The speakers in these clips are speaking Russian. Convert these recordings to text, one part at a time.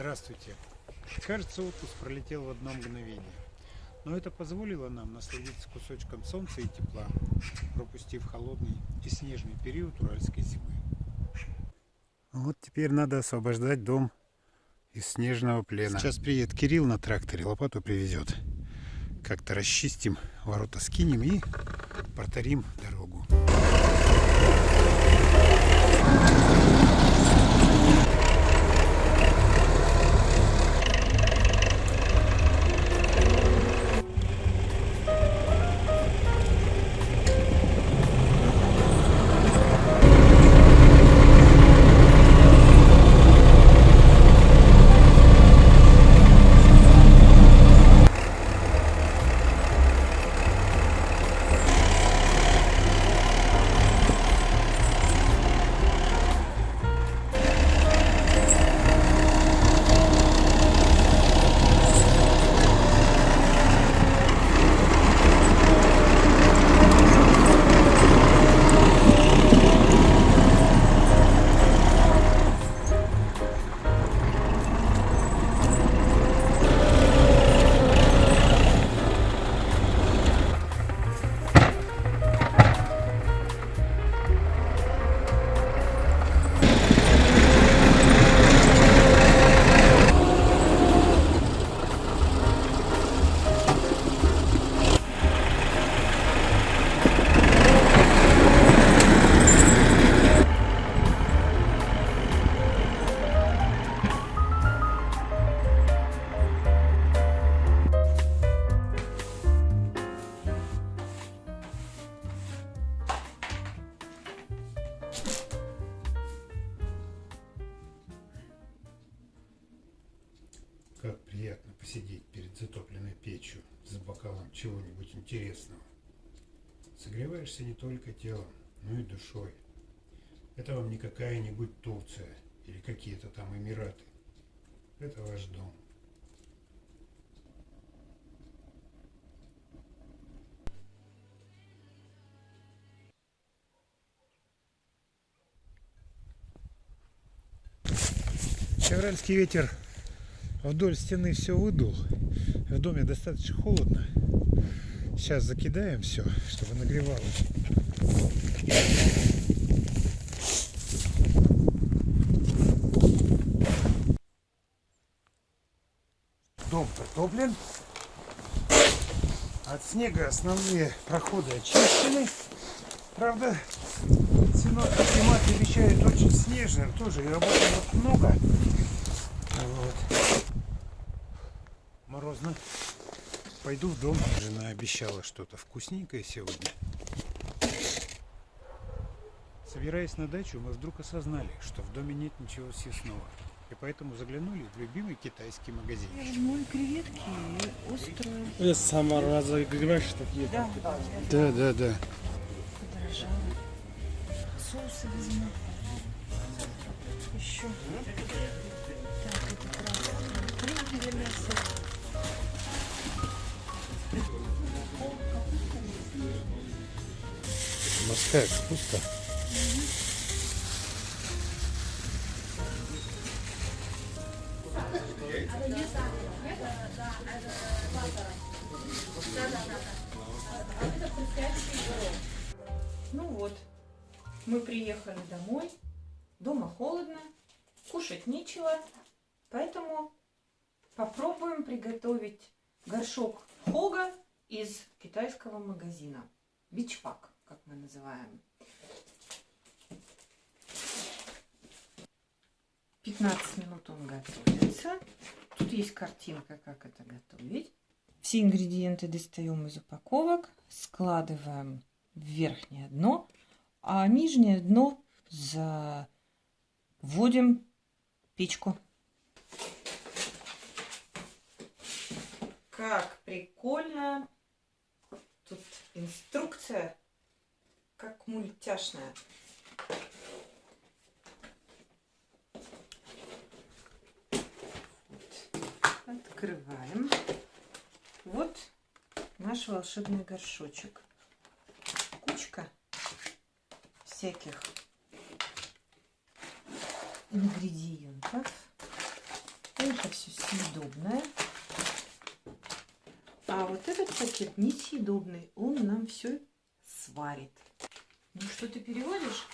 Здравствуйте. Кажется, отпуск пролетел в одно мгновение. Но это позволило нам насладиться кусочком солнца и тепла, пропустив холодный и снежный период уральской зимы. Вот теперь надо освобождать дом из снежного плена. Сейчас приедет Кирилл на тракторе, лопату привезет. Как-то расчистим, ворота скинем и проторим дорогу. Как приятно посидеть перед затопленной печью с бокалом чего-нибудь интересного. Согреваешься не только телом, но и душой. Это вам не какая-нибудь Турция или какие-то там Эмираты. Это ваш дом. Февральский ветер вдоль стены все выдул. В доме достаточно холодно. Сейчас закидаем все, чтобы нагревалось. Дом протоплен. От снега основные проходы очищены. Правда, синоптик климат обещает очень снежным тоже, и работает много. Вот. Морозно. Пойду в дом. Жена обещала что-то вкусненькое сегодня. Собираясь на дачу, мы вдруг осознали, что в доме нет ничего съестного. И поэтому заглянули в любимый китайский магазин. И креветки, и. Я сама разогреваешь такие. Да, да, Да, да. Соусы возьму. Еще. Так, это красное. для мяса. Морская капуста. Ну вот, мы приехали домой. Дома холодно, кушать нечего. Поэтому попробуем приготовить горшок хога из китайского магазина. Бичпак, как мы называем. 15 минут он готовится. Тут есть картинка, как это готовить. Все ингредиенты достаем из упаковок, складываем в верхнее дно, а нижнее дно заводим печку. Как прикольно! Тут инструкция, как мультяшная. Открываем. Вот наш волшебный горшочек. Кучка всяких ингредиентов. Это все съедобное. А вот этот пакет несъедобный, он нам все сварит. Ну что ты переводишь?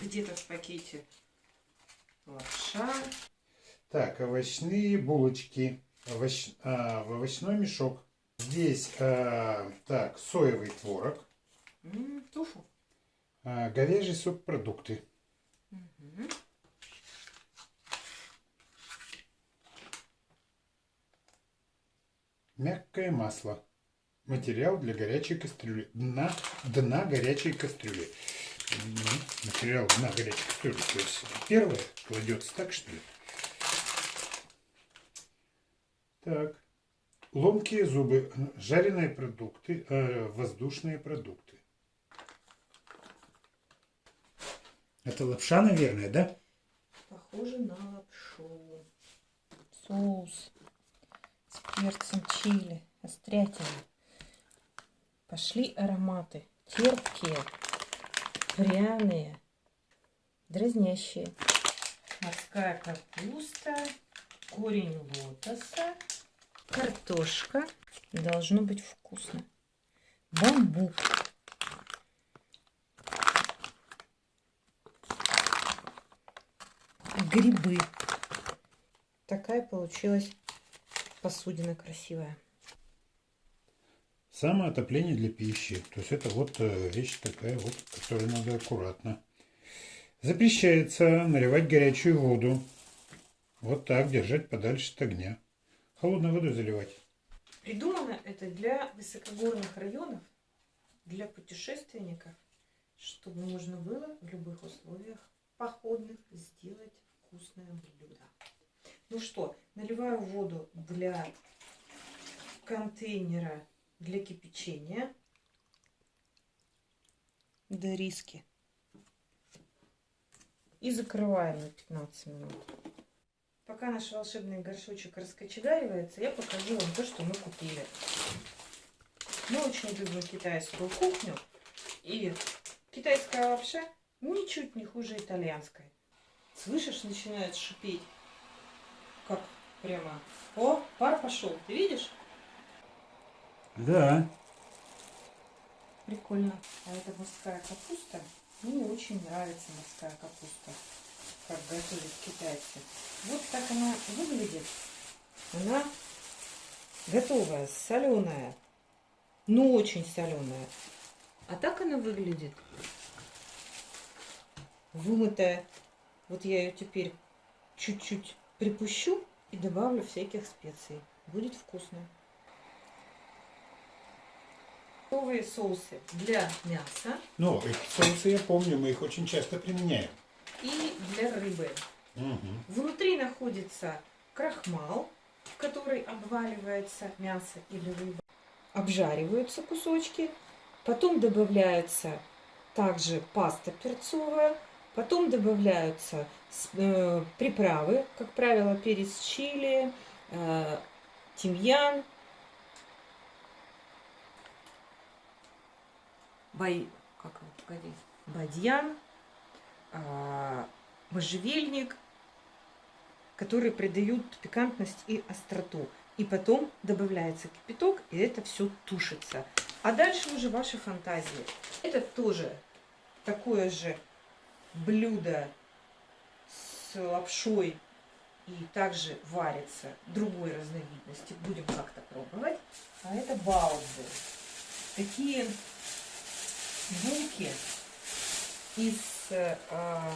Где-то в пакете лапша. Так, овощные булочки. Овощ- а, в овощной мешок. Здесь, а, так, соевый творог, М, туфу. а, говяжий субпродукты. Мгм. Мягкое масло. Материал для горячей кастрюли. Дна, дна горячей кастрюли. М, Материал дна горячей кастрюли. То есть первое кладется так, что ли? Так. Ломкие зубы. Жареные продукты. э, воздушные продукты. Это лапша, наверное, да? Похоже на лапшу. Соус с перцем чили, острятина. Пошли ароматы. Терпкие, пряные, дразнящие. Морская капуста, корень лотоса, картошка. Должно быть вкусно. Бамбук. Грибы. Такая получилась посудина красивая. Самоотопление для пищи. То есть это вот э, вещь такая вот, которую надо аккуратно. Запрещается наливать горячую воду. Вот так, держать подальше от огня. Холодной водой заливать. Придумано это для высокогорных районов, для путешественников, чтобы можно было в любых условиях походных сделать вкусное блюдо. Ну что, наливаю воду для контейнера для кипячения. До риски. И закрываем на 15 минут. Пока наш волшебный горшочек раскочегаривается, я покажу вам то, что мы купили. Мы очень любим китайскую кухню. И китайская лапша ничуть не хуже итальянской. Слышишь, начинает шипеть. Как прямо. О, пар пошел. Ты видишь? Да. Прикольно. А это морская капуста. Мне очень нравится морская капуста. Как готовят китайцы. Вот так она выглядит. Она готовая, соленая. Ну, очень соленая. А так она выглядит. Вымытая. Вот я ее теперь чуть-чуть припущу и добавлю всяких специй. Будет вкусно. Готовые соусы для мяса Ну, эти соусы я помню, мы их очень часто применяем. и для рыбы. Мгм. Внутри находится крахмал, в который обваливается мясо или рыба. Обжариваются кусочки, потом добавляется также паста перцовая, потом добавляются э, приправы, как правило, перец чили, э, тимьян, бай, как погоди, бадьян, а, можжевельник, которые придают пикантность и остроту. И потом добавляется кипяток, и это все тушится. А дальше уже ваши фантазии. Это тоже такое же блюдо с лапшой и также варится другой разновидности. Будем как-то пробовать. А это баузы. Такие булки из э, а,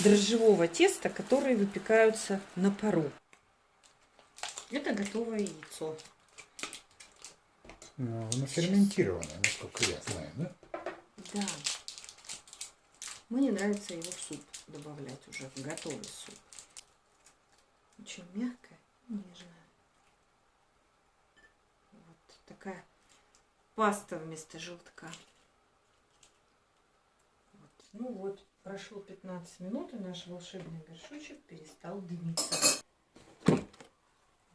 дрожжевого теста, которые выпекаются на пару. Это готовое яйцо. Ну, оно ферментированное, насколько я знаю, да? Да. Мне нравится его в суп добавлять уже, в готовый суп. Очень мягкое, нежное. Вот такая паста вместо желтка. Вот. Ну вот, прошло 15 минут, и наш волшебный горшочек перестал дымиться.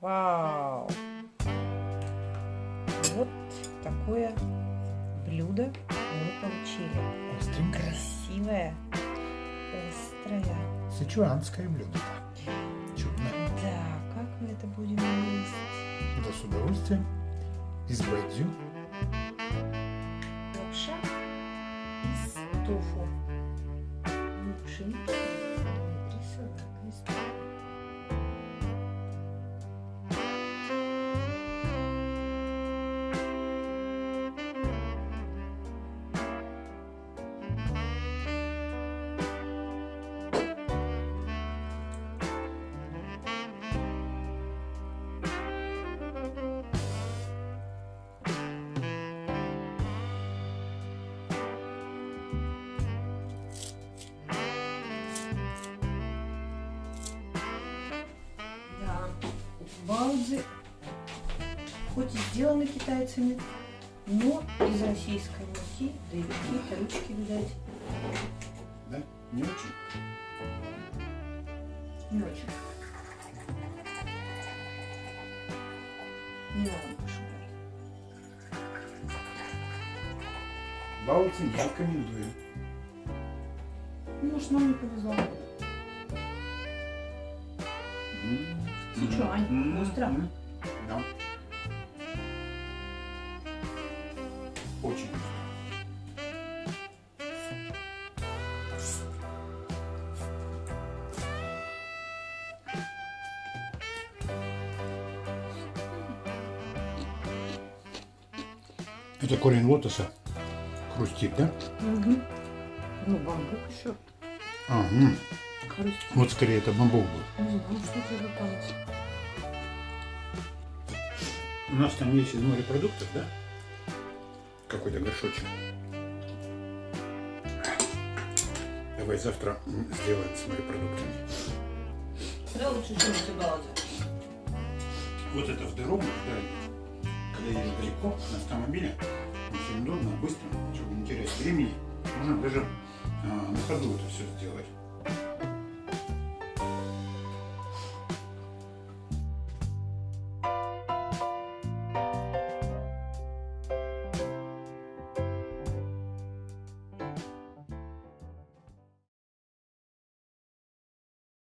Вау! Вот такое блюдо мы получили. Остренькое. Красивое, острая. Сычуанское блюдо. Чудно. Да, как мы это будем есть? Да с удовольствием. Из бадзю. Лапша из тофу. Ну, балди хоть и сделаны китайцами, но из российской муки, да и какие-то ручки, видать, Да? Не очень. не очень. Не надо пошукать. Баути не рекомендую. Может, нам не повезло. М, Сычуань. м, Остро. м. Да. Очень. Это корень лотоса хрустит, да? Угу. Ну, бамбук еще. Ага. Хрустит. Вот скорее это бамбук был. Не знаю, что тебе попалось. У нас там есть из морепродуктов, да? Какой-то горшочек. Давай завтра сделаем с морепродуктами. Да, лучше, эти балди. Вот это в дорогу, да, когда едешь далеко на автомобиле, очень удобно, быстро, чтобы не терять времени. Можно даже а, на ходу это все сделать.